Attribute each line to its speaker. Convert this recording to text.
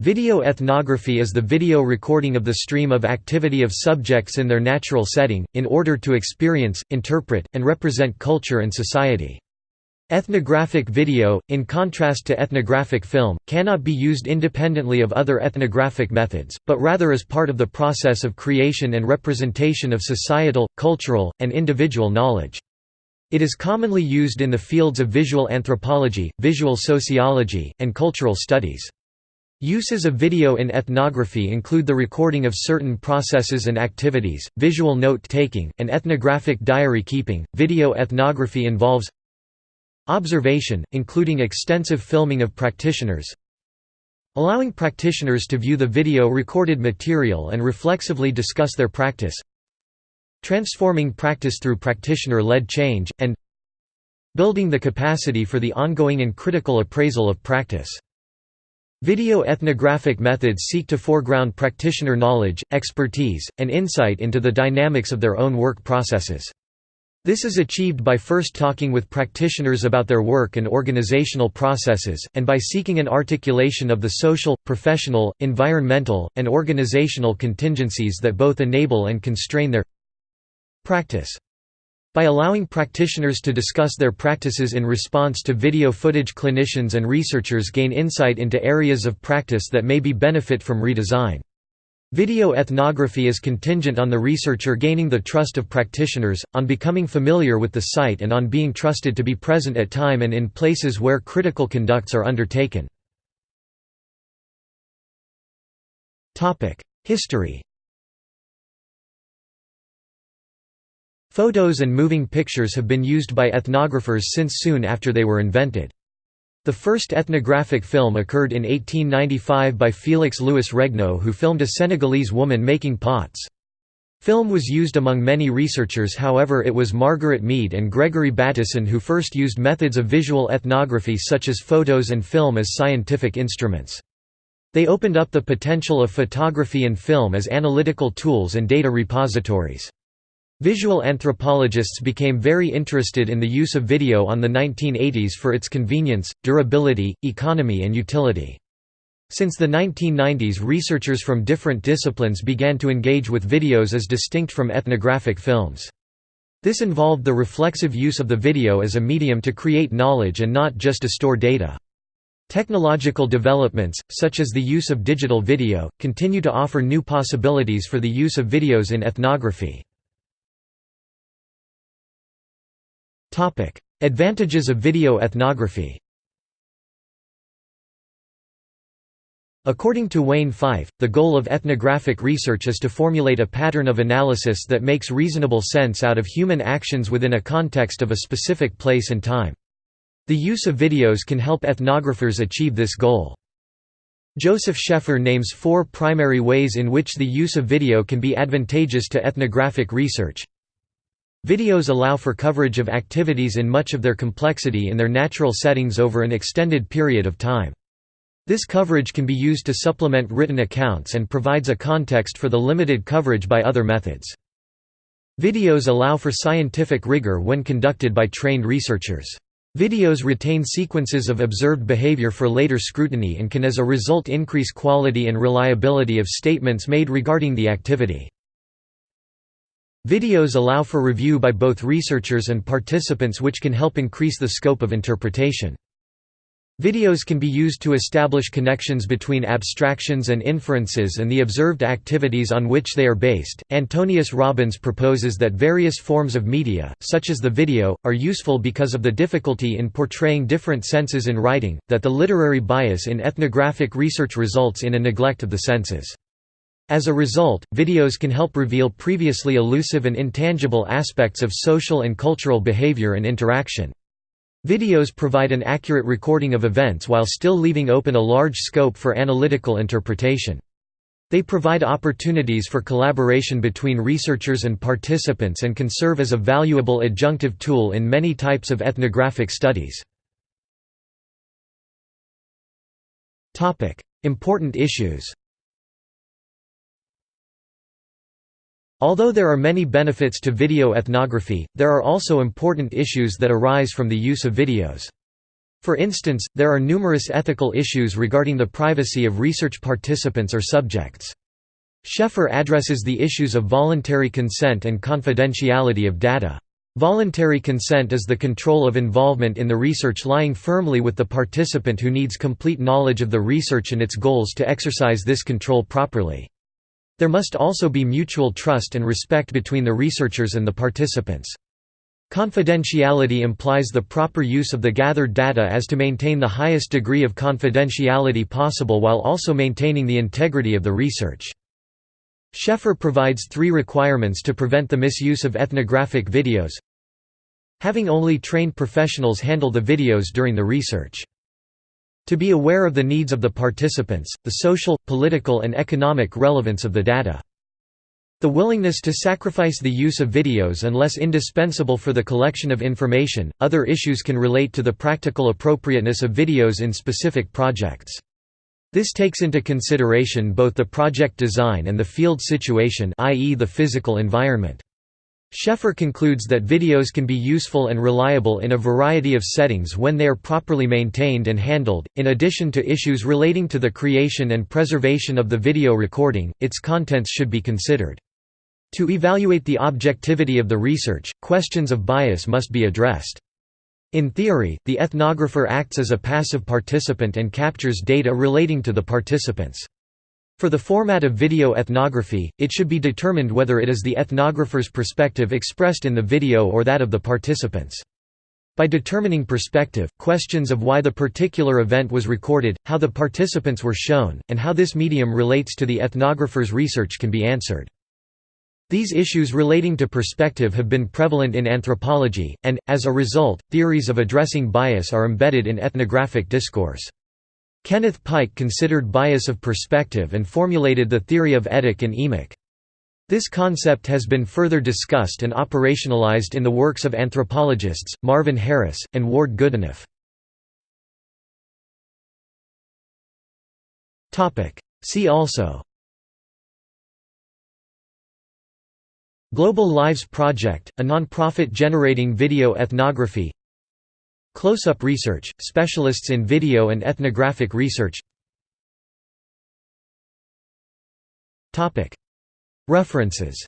Speaker 1: Video ethnography is the video recording of the stream of activity of subjects in their natural setting, in order to experience, interpret, and represent culture and society. Ethnographic video, in contrast to ethnographic film, cannot be used independently of other ethnographic methods, but rather as part of the process of creation and representation of societal, cultural, and individual knowledge. It is commonly used in the fields of visual anthropology, visual sociology, and cultural studies. Uses of video in ethnography include the recording of certain processes and activities, visual note-taking, and ethnographic diary keeping. Video ethnography involves observation, including extensive filming of practitioners, allowing practitioners to view the video recorded material and reflexively discuss their practice, transforming practice through practitioner-led change, and building the capacity for the ongoing and critical appraisal of practice. Video ethnographic methods seek to foreground practitioner knowledge, expertise, and insight into the dynamics of their own work processes. This is achieved by first talking with practitioners about their work and organizational processes, and by seeking an articulation of the social, professional, environmental, and organizational contingencies that both enable and constrain their practice. By allowing practitioners to discuss their practices in response to video footage clinicians and researchers gain insight into areas of practice that may be benefit from redesign. Video ethnography is contingent on the researcher gaining the trust of practitioners, on becoming familiar with the site and on being trusted to be present at time and in places where critical conducts are undertaken. History Photos and moving pictures have been used by ethnographers since soon after they were invented. The first ethnographic film occurred in 1895 by Félix Louis Regnault who filmed a Senegalese woman making pots. Film was used among many researchers however it was Margaret Mead and Gregory Bateson who first used methods of visual ethnography such as photos and film as scientific instruments. They opened up the potential of photography and film as analytical tools and data repositories. Visual anthropologists became very interested in the use of video on the 1980s for its convenience, durability, economy and utility. Since the 1990s researchers from different disciplines began to engage with videos as distinct from ethnographic films. This involved the reflexive use of the video as a medium to create knowledge and not just to store data. Technological developments, such as the use of digital video, continue to offer new possibilities for the use of videos in ethnography. Advantages of video ethnography According to Wayne Fife, the goal of ethnographic research is to formulate a pattern of analysis that makes reasonable sense out of human actions within a context of a specific place and time. The use of videos can help ethnographers achieve this goal. Joseph Schaeffer names four primary ways in which the use of video can be advantageous to ethnographic research. Videos allow for coverage of activities in much of their complexity in their natural settings over an extended period of time. This coverage can be used to supplement written accounts and provides a context for the limited coverage by other methods. Videos allow for scientific rigor when conducted by trained researchers. Videos retain sequences of observed behavior for later scrutiny and can as a result increase quality and reliability of statements made regarding the activity. Videos allow for review by both researchers and participants which can help increase the scope of interpretation. Videos can be used to establish connections between abstractions and inferences and the observed activities on which they are based. Antonius Robben proposes that various forms of media, such as the video, are useful because of the difficulty in portraying different senses in writing, that the literary bias in ethnographic research results in a neglect of the senses. As a result, videos can help reveal previously elusive and intangible aspects of social and cultural behavior and interaction. Videos provide an accurate recording of events while still leaving open a large scope for analytical interpretation. They provide opportunities for collaboration between researchers and participants and can serve as a valuable adjunctive tool in many types of ethnographic studies. Important issues Although there are many benefits to video ethnography, there are also important issues that arise from the use of videos. For instance, there are numerous ethical issues regarding the privacy of research participants or subjects. Schaeffer addresses the issues of voluntary consent and confidentiality of data. Voluntary consent is the control of involvement in the research lying firmly with the participant who needs complete knowledge of the research and its goals to exercise this control properly. There must also be mutual trust and respect between the researchers and the participants. Confidentiality implies the proper use of the gathered data as to maintain the highest degree of confidentiality possible while also maintaining the integrity of the research. Schaeffer provides three requirements to prevent the misuse of ethnographic videos. Having only trained professionals handle the videos during the research. To be aware of the needs of the participants, the social, political and economic relevance of the data. The willingness to sacrifice the use of videos unless indispensable for the collection of information. Other issues can relate to the practical appropriateness of videos in specific projects. This takes into consideration both the project design and the field situation i.e. the physical environment. Schaeffer concludes that videos can be useful and reliable in a variety of settings when they are properly maintained and handled. In addition to issues relating to the creation and preservation of the video recording, its contents should be considered. To evaluate the objectivity of the research, questions of bias must be addressed. In theory, the ethnographer acts as a passive participant and captures data relating to the participants. For the format of video ethnography, it should be determined whether it is the ethnographer's perspective expressed in the video or that of the participants. By determining perspective, questions of why the particular event was recorded, how the participants were shown, and how this medium relates to the ethnographer's research can be answered. These issues relating to perspective have been prevalent in anthropology, and, as a result, theories of addressing bias are embedded in ethnographic discourse. Kenneth Pike considered bias of perspective and formulated the theory of etic and emic. This concept has been further discussed and operationalized in the works of anthropologists, Marvin Harris, and Ward Goodenough. See also Global Lives Project, a non-profit generating video ethnography Close-up research, specialists in video and ethnographic research. References